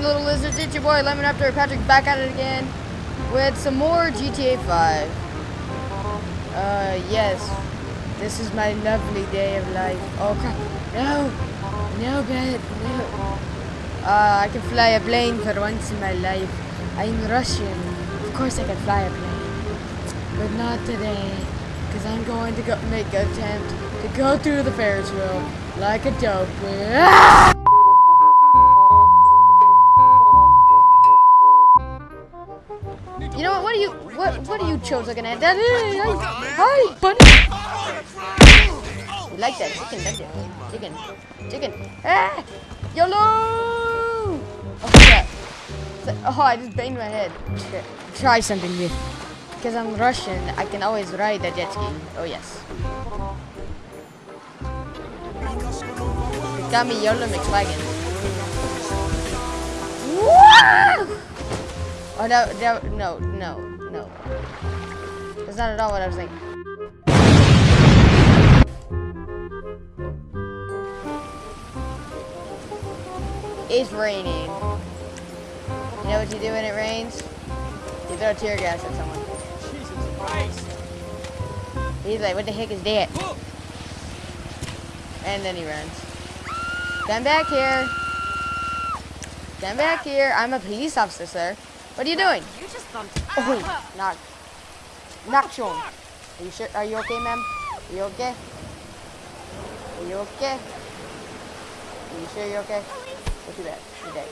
little lizards. It's your boy Lemon Raptor Patrick back at it again with some more GTA 5. Uh, yes, this is my lovely day of life. Oh crap! No, no, bad, no. Uh, I can fly a plane for once in my life. I'm Russian. Of course, I can fly a plane, but not today, because I'm going to go make an attempt to go through the Ferris wheel like a dope. Ah! What are you chose looking at? That is. Hi, buddy. You like that chicken, don't you? Chicken, chicken. Ah! YOLO! Oh crap! Oh, I just banged my head. Here, Try something new. Because I'm Russian, I can always ride a jet ski. Oh yes. It got me YOLO. Wow! Oh no, no, no, no. That's not at all what I was thinking. It's raining. You know what you do when it rains? You throw tear gas at someone. Jesus Christ! He's like, what the heck is that? And then he runs. Come back here. Come back here. I'm a police officer, sir. What are you doing? You just bumped. Oh, knock. Sean. Are you sure? Are you okay, ma'am? Are you okay? Are you okay? Are you sure you're okay? What too bad. You're dead.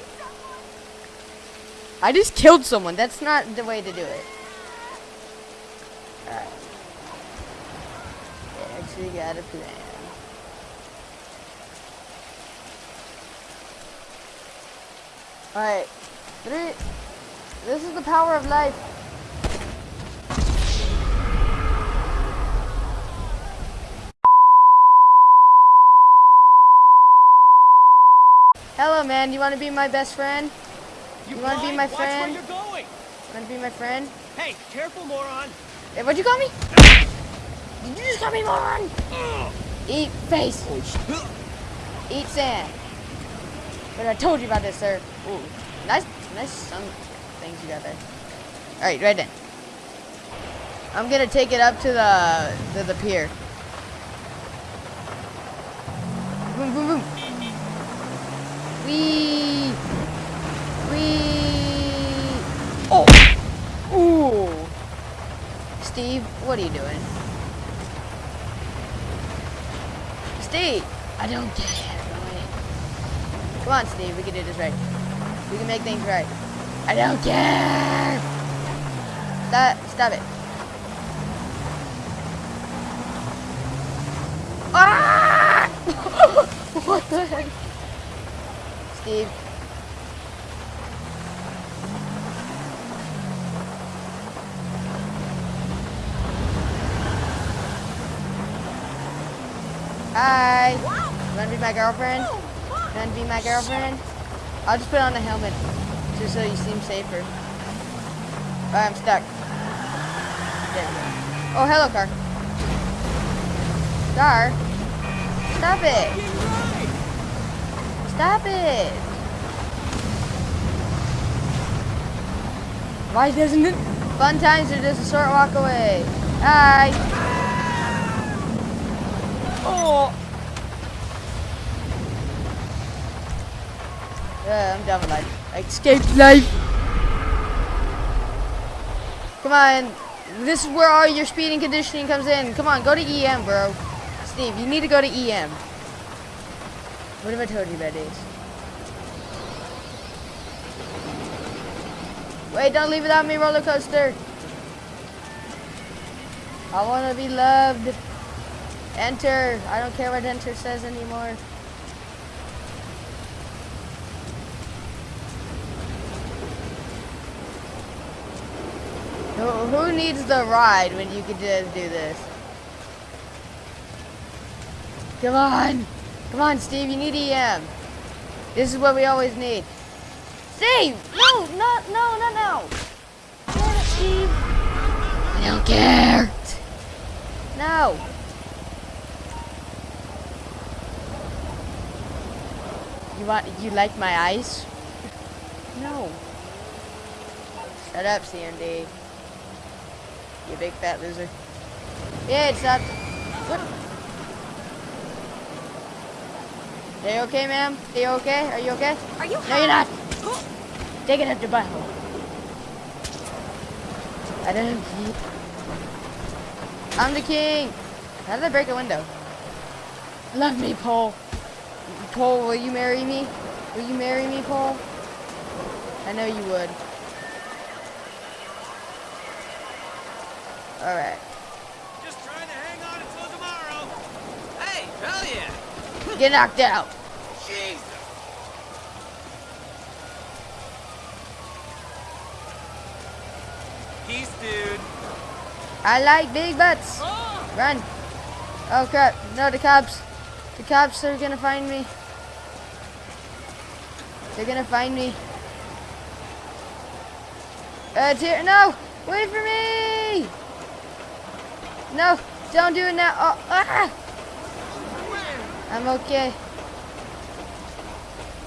I just killed someone. That's not the way to do it. Alright. Actually got a plan. Alright. This is the power of life. Hello, man. You want to be my best friend? You wanna be blind? my Watch friend? where you're going. Want to be my friend? Hey, careful, moron. Hey, what'd you call me? Did you just call me moron? Eat face. Eat sand. But I told you about this, sir. Ooh, nice, nice sun things you got there. All right, right then. I'm gonna take it up to the to the pier. Boom, boom, boom. Wee, wee. Oh, ooh. Steve, what are you doing? Steve, I don't care. Really. Come on, Steve, we can do this right. We can make things right. I don't care. Stop, stop it. Ah! what the heck? Steve. Hi. You wanna be my girlfriend? Oh, you wanna be my girlfriend? I'll just put on a helmet just so you seem safer. Alright, I'm stuck. There we go. Oh, hello, car. Car. Stop it. Stop it. Why doesn't it? Fun times are just a short walk away. Hi. Oh. Yeah, I'm done with life. I escaped life. Come on. This is where all your speed and conditioning comes in. Come on, go to EM, bro. Steve, you need to go to EM. What have I told you about? Wait, don't leave without me, roller coaster. I want to be loved. Enter. I don't care what enter says anymore. Who, who needs the ride when you can just do this? Come on. Come on, Steve. You need EM. This is what we always need. Steve! No, no, no, no, no. Damn it, Steve. I don't care. No. You want, you like my eyes? No. Shut up, CMD. You big fat loser. Yeah, it's not. What? Are you okay, ma'am? Are you okay? Are you okay? Are you No, you're not. Take it up your butthole. I don't keep. I'm the king. How did I break a window? Love me, Paul. Paul, will you marry me? Will you marry me, Paul? I know you would. Alright. Just trying to hang on until tomorrow. Hey, hell yeah. Get knocked out. Jesus. Peace, dude. I like big butts. Run. Oh crap. No, the cops. The cops are gonna find me. They're gonna find me. Uh, it's here. No! Wait for me! No! Don't do it now. Oh, ah! I'm okay.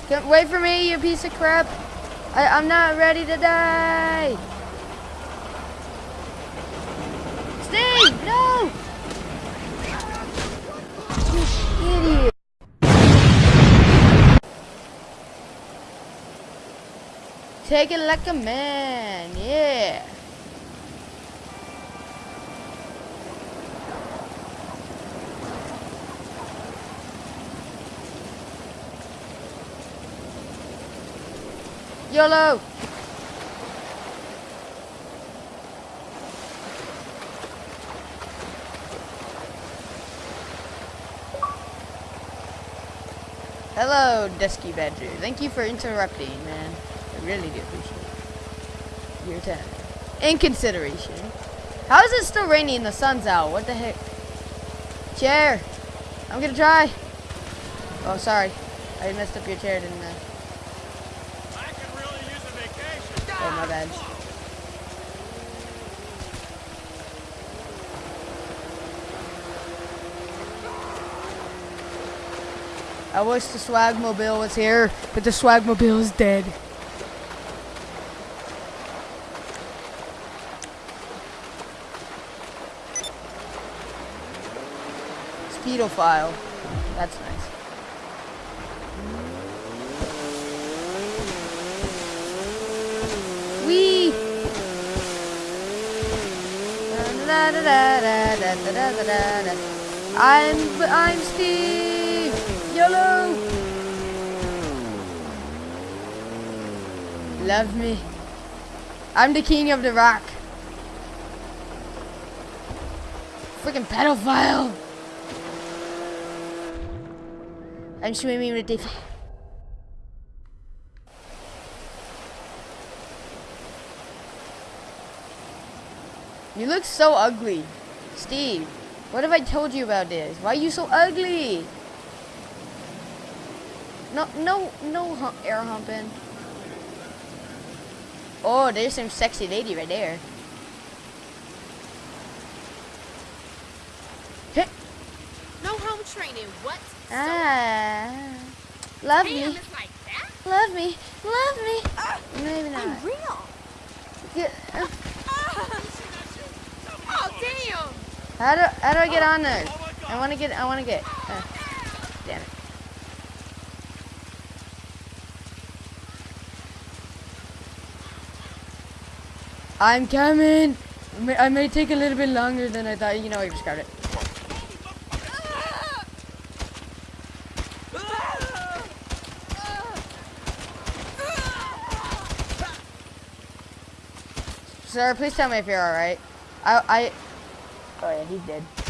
Come, wait for me, you piece of crap. I, I'm not ready to die. Steve, no! You idiot. Take it like a man, yeah. YOLO! Hello, Dusky Badger. Thank you for interrupting, man. I really do appreciate it. your time. In consideration. How is it still raining and the sun's out? What the heck? Chair! I'm gonna try. Oh, sorry. I messed up your chair, didn't I? I could really use a vacation. Oh, my bad. I wish the Swagmobile was here, but the Swagmobile is dead. Speedophile. That's nice. Da, da, da, da, da, da, da, da, da. I'm I'm Steve. YOLO. Love me. I'm the king of the rock. Freaking pedophile. I'm swimming with the. You look so ugly. Steve, what have I told you about this? Why are you so ugly? No, no, no hum air humping. Oh, there's some sexy lady right there. No home training. What? Ah, love me, like that? love me, love me. Ah, Maybe not. I'm real. Yeah, uh, Ah. Oh, damn. How do how do I get on there? I want to get I want to get. Uh, damn it. I'm coming. I may, take a little bit longer than I thought. You know, I just got it. Sir, please tell me if you're all right. I I. Oh yeah, he's dead.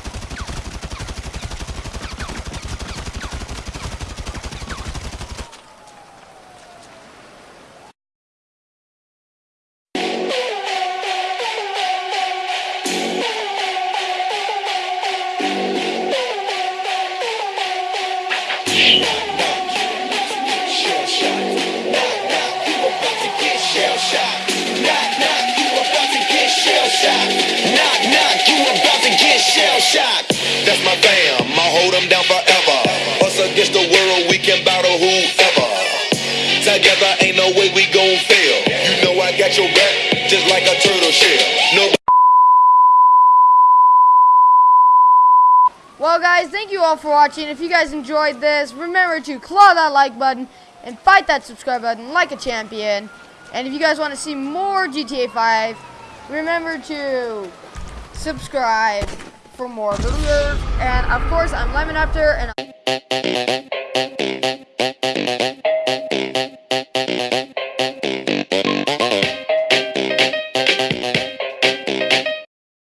Gon' fail. You know I got your back, just like a turtle shell. Well, guys, thank you all for watching. If you guys enjoyed this, remember to claw that like button and fight that subscribe button like a champion. And if you guys want to see more GTA 5, remember to subscribe for more videos. And of course, I'm Lemon Raptor, and.